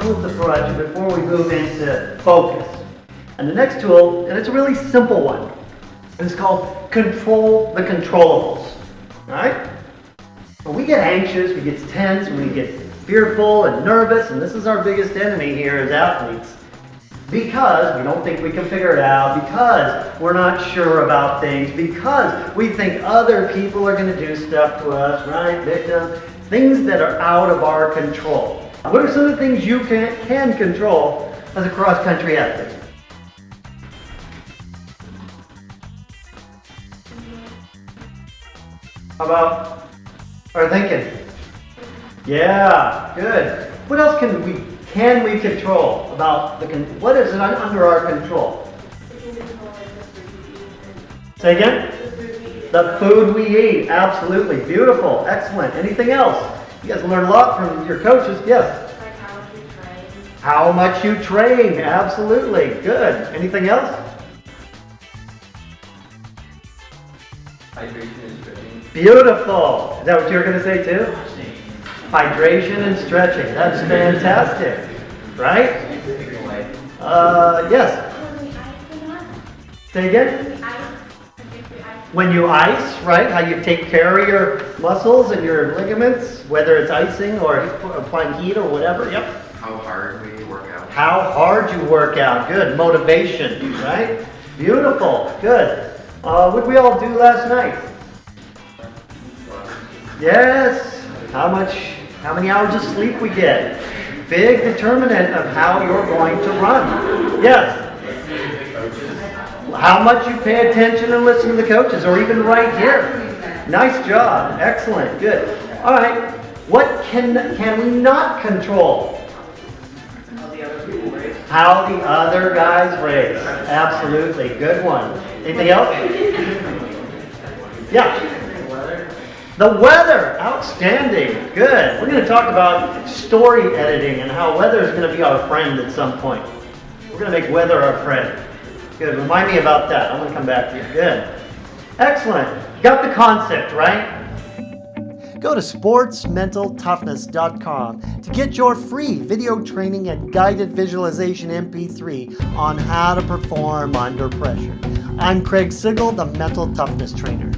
tools to throw at you before we move into focus. And the next tool, and it's a really simple one, it's called control the controllables. All right? When we get anxious, we get tense, we get fearful and nervous, and this is our biggest enemy here as athletes. Because we don't think we can figure it out, because we're not sure about things, because we think other people are going to do stuff to us, right? Victim. Things that are out of our control. What are some of the things you can, can control as a cross-country athlete? How about our thinking? Yeah, good. What else can we can we control about the what is it under our control? Say again? The food we eat. Absolutely. Beautiful. Excellent. Anything else? You guys learn a lot from your coaches. Yes? Like how much you train. How much you train. Absolutely. Good. Anything else? Hydration and stretching. Beautiful. Is that what you were going to say too? Hydration and stretching. That's fantastic. Right? Uh, yes. Say again? When you ice, right? How you take care of your muscles and your ligaments, whether it's icing or applying heat or whatever. Yep. How hard we work out. How hard you work out. Good. Motivation, right? Beautiful. Good. Uh, what did we all do last night? Yes. How much, how many hours of sleep we get. Big determinant of how you're going to run. Yes. How much you pay attention and listen to the coaches, or even right here. Nice job. Excellent. Good. All right. What can, can we not control? How the other guys race. Absolutely. Good one. Anything else? Yeah. The weather, outstanding, good. We're going to talk about story editing and how weather is going to be our friend at some point. We're going to make weather our friend. Good, remind me about that. I'm going to come back to you. Good. Excellent. Got the concept, right? Go to sportsmentaltoughness.com to get your free video training and guided visualization MP3 on how to perform under pressure. I'm Craig Sigl, the Mental Toughness Trainer.